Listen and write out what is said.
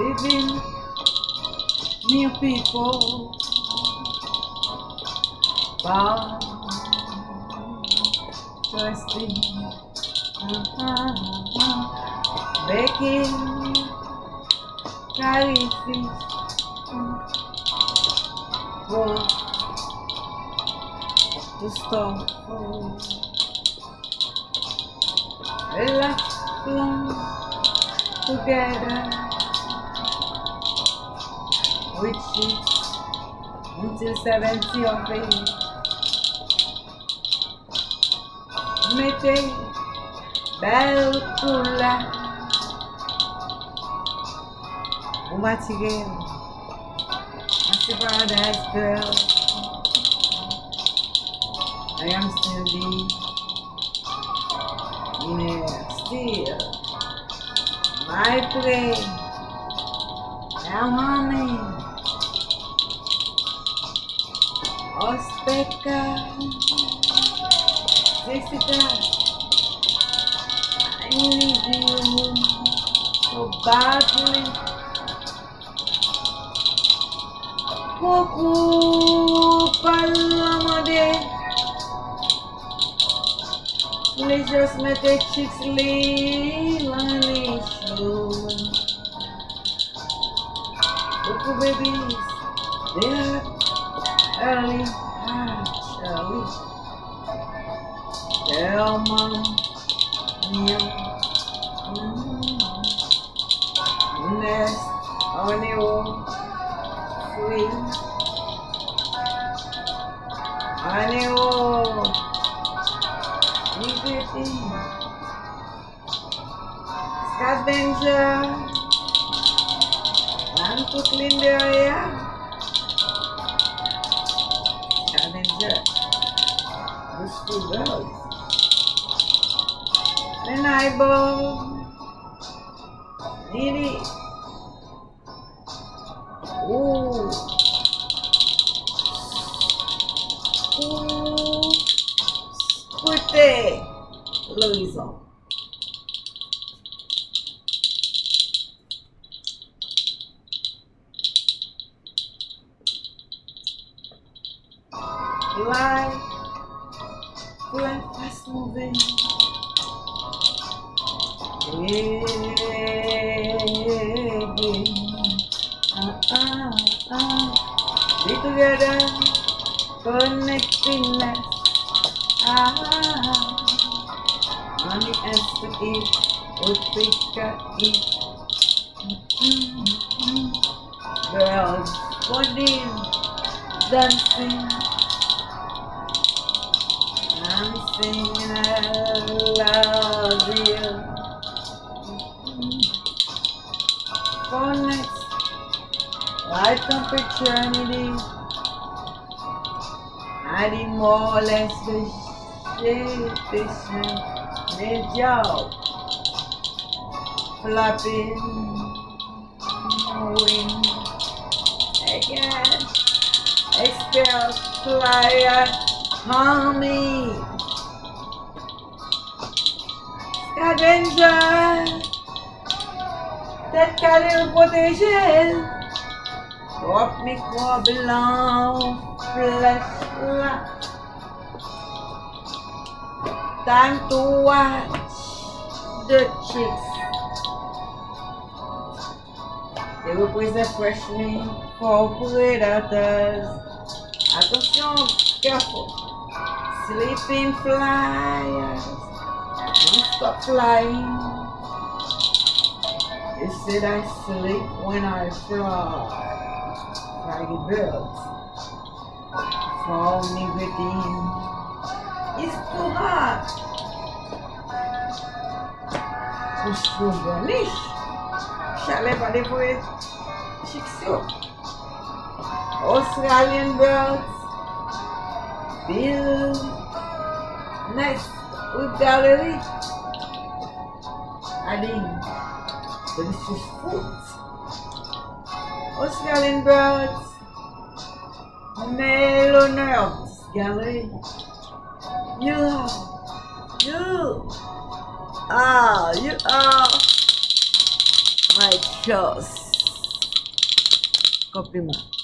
living new people by trusting making clarity tá for the storm relax together. With sheets until 70 of age. Mettez belle couleur au material. That's paradise girl. I am still the yeah, still my play. Now humming. os pecados desse gás inimigo roubado-lhe pouco paloma de lejos metechics lilanis pouco bebis de on the show. Coucou, babies. They're early. Ah, Charlie. Tell mom. Yeah. Nest on the old free. On the old. Liberty. Scavenger. And to clean the area. Two girls. An eyeball. Need it. Ooh. Ooh. Louisa. Life. Life fast moving. Ah, ah, ah. Be together. Connectingness. Ah. Money has to eat. What we can eat. Mm-hmm. Girls, body dancing. I love you. For next, light temperature energy. Adding more or less the shape mid job. Flapping wing again. Expel flyer uh, humming. danger Tèt kalè ou potejèl Wop mikro blan Fles la Time to watch The chicks. They represent freshening For predators. Attention, careful. Sleeping flyers. Don't stop flying. They said I sleep when I fly. Fly birds. Fall me within. It's too hot. Push through garnish. Chalet pas des poètes. Chic Australian birds. Bill. Nice. Gallery. Adding delicious foods. Australian birds. Meloners. Gallery. You. You. Ah, you are my choice. Coprimar.